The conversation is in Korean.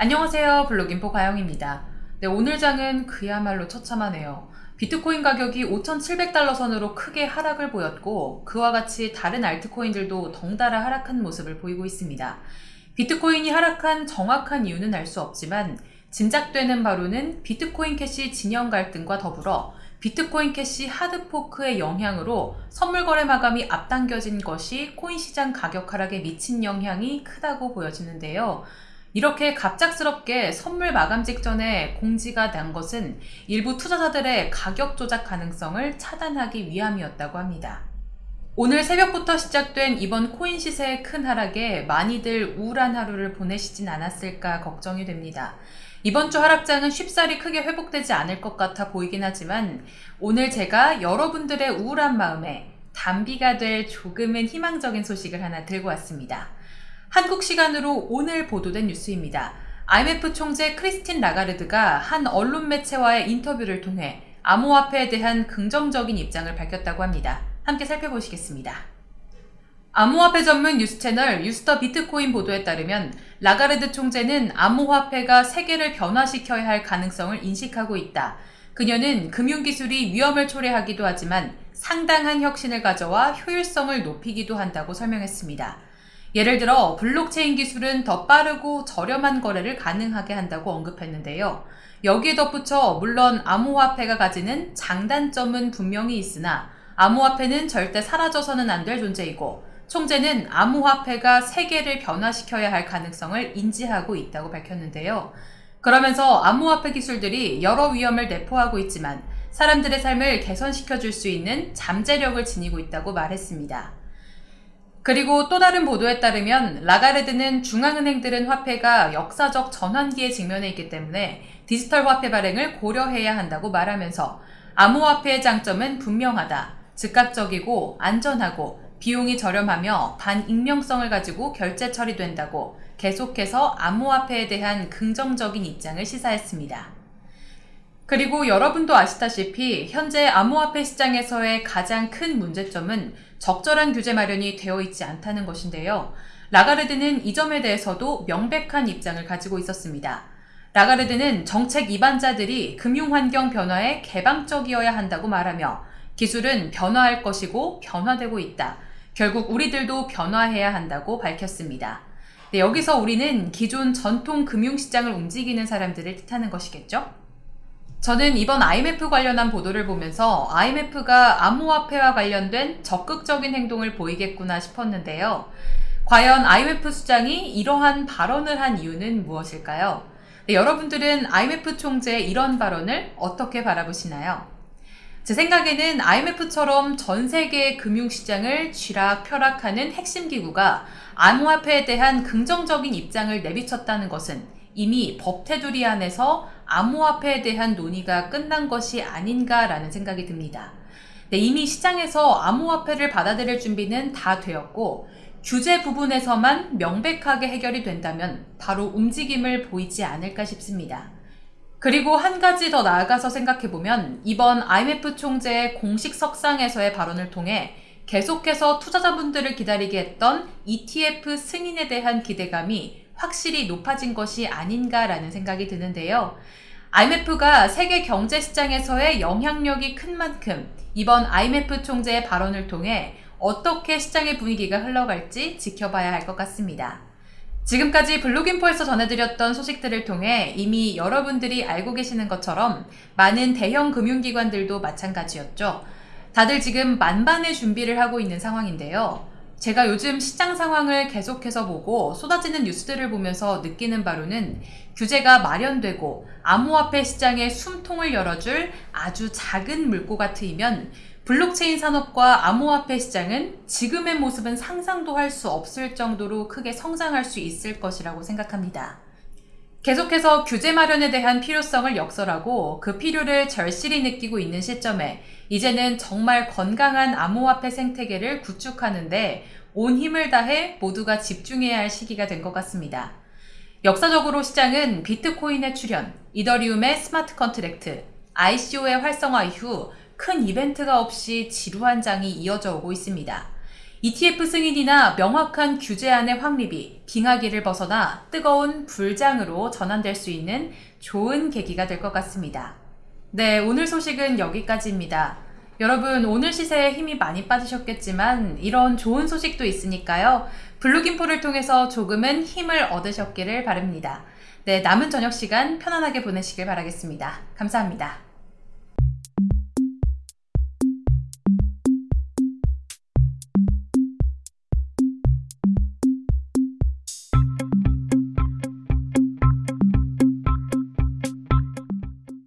안녕하세요 블록인포 가영입니다. 네, 오늘 장은 그야말로 처참하네요. 비트코인 가격이 5,700달러 선으로 크게 하락을 보였고 그와 같이 다른 altcoin들도 덩달아 하락한 모습을 보이고 있습니다. 비트코인이 하락한 정확한 이유는 알 수 없지만 짐작되는 바로는 비트코인 캐시 진영 갈등과 더불어 비트코인 캐시 hard fork의 영향으로 선물 거래 마감이 앞당겨진 것이 코인 시장 가격 하락에 미친 영향이 크다고 보여지는데요. 이렇게 갑작스럽게 선물 마감 직전에 공지가 난 것은 일부 투자자들의 가격 조작 가능성을 차단하기 위함이었다고 합니다. 오늘 새벽부터 시작된 이번 코인 시세의 큰 하락에 많이들 우울한 하루를 보내시진 않았을까 걱정이 됩니다. 이번 주 하락장은 쉽사리 크게 회복되지 않을 것 같아 보이긴 하지만 오늘 제가 여러분들의 우울한 마음에 단비가 될 조금은 희망적인 소식을 하나 들고 왔습니다. 한국 시간으로 오늘 보도된 뉴스입니다. IMF 총재 크리스틴 라가르드가 한 언론 매체와의 인터뷰를 통해 암호화폐에 대한 긍정적인 입장을 밝혔다고 합니다. 함께 살펴보시겠습니다. 암호화폐 전문 뉴스 채널 유스터 비트코인 보도에 따르면 라가르드 총재는 암호화폐가 세계를 변화시켜야 할 가능성을 인식하고 있다. 그녀는 금융기술이 위험을 초래하기도 하지만 상당한 혁신을 가져와 효율성을 높이기도 한다고 설명했습니다. 예를 들어 블록체인 기술은 더 빠르고 저렴한 거래를 가능하게 한다고 언급했는데요. 여기에 덧붙여 물론 암호화폐가 가지는 장단점은 분명히 있으나 암호화폐는 절대 사라져서는 안 될 존재이고 총재는 암호화폐가 세계를 변화시켜야 할 가능성을 인지하고 있다고 밝혔는데요. 그러면서 암호화폐 기술들이 여러 위험을 내포하고 있지만 사람들의 삶을 개선시켜 줄 수 있는 잠재력을 지니고 있다고 말했습니다. 그리고 또 다른 보도에 따르면 라가르드는 중앙은행들은 화폐가 역사적 전환기에 직면해 있기 때문에 디지털 화폐 발행을 고려해야 한다고 말하면서 암호화폐의 장점은 분명하다. 즉각적이고 안전하고 비용이 저렴하며 반익명성을 가지고 결제 처리된다고 계속해서 암호화폐에 대한 긍정적인 입장을 시사했습니다. 그리고 여러분도 아시다시피 현재 암호화폐 시장에서의 가장 큰 문제점은 적절한 규제 마련이 되어 있지 않다는 것인데요. 라가르드는 이 점에 대해서도 명백한 입장을 가지고 있었습니다. 라가르드는 정책 입안자들이 금융환경 변화에 개방적이어야 한다고 말하며 기술은 변화할 것이고 변화되고 있다. 결국 우리들도 변화해야 한다고 밝혔습니다. 네, 여기서 우리는 기존 전통 금융시장을 움직이는 사람들을 뜻하는 것이겠죠? 저는 이번 IMF 관련한 보도를 보면서 IMF가 암호화폐와 관련된 적극적인 행동을 보이겠구나 싶었는데요. 과연 IMF 수장이 이러한 발언을 한 이유는 무엇일까요? 네, 여러분들은 IMF 총재의 이런 발언을 어떻게 바라보시나요? 제 생각에는 IMF처럼 전 세계의 금융시장을 쥐락펴락하는 핵심 기구가 암호화폐에 대한 긍정적인 입장을 내비쳤다는 것은 이미 법 테두리 안에서 암호화폐에 대한 논의가 끝난 것이 아닌가라는 생각이 듭니다. 네, 이미 시장에서 암호화폐를 받아들일 준비는 다 되었고 규제 부분에서만 명백하게 해결이 된다면 바로 움직임을 보이지 않을까 싶습니다. 그리고 한 가지 더 나아가서 생각해보면 이번 IMF 총재의 공식 석상에서의 발언을 통해 계속해서 투자자분들을 기다리게 했던 ETF 승인에 대한 기대감이 확실히 높아진 것이 아닌가라는 생각이 드는데요. IMF가 세계 경제 시장에서의 영향력이 큰 만큼 이번 IMF 총재의 발언을 통해 어떻게 시장의 분위기가 흘러갈지 지켜봐야 할 것 같습니다. 지금까지 블록인포에서 전해드렸던 소식들을 통해 이미 여러분들이 알고 계시는 것처럼 많은 대형 금융기관들도 마찬가지였죠. 다들 지금 만반의 준비를 하고 있는 상황인데요. 제가 요즘 시장 상황을 계속해서 보고 쏟아지는 뉴스들을 보면서 느끼는 바로는 규제가 마련되고 암호화폐 시장의 숨통을 열어줄 아주 작은 물고가 트이면 블록체인 산업과 암호화폐 시장은 지금의 모습은 상상도 할 수 없을 정도로 크게 성장할 수 있을 것이라고 생각합니다. 계속해서 규제 마련에 대한 필요성을 역설하고 그 필요를 절실히 느끼고 있는 시점에 이제는 정말 건강한 암호화폐 생태계를 구축하는데 온 힘을 다해 모두가 집중해야 할 시기가 된 것 같습니다. 역사적으로 시장은 비트코인의 출현, 이더리움의 smart contract, ICO의 활성화 이후 큰 이벤트가 없이 지루한 장이 이어져 오고 있습니다. ETF 승인이나 명확한 규제안의 확립이 빙하기를 벗어나 뜨거운 불장으로 전환될 수 있는 좋은 계기가 될 것 같습니다. 네, 오늘 소식은 여기까지입니다. 여러분, 오늘 시세에 힘이 많이 빠지셨겠지만 이런 좋은 소식도 있으니까요. 블루김포를 통해서 조금은 힘을 얻으셨기를 바랍니다. 네, 남은 저녁 시간 편안하게 보내시길 바라겠습니다. 감사합니다.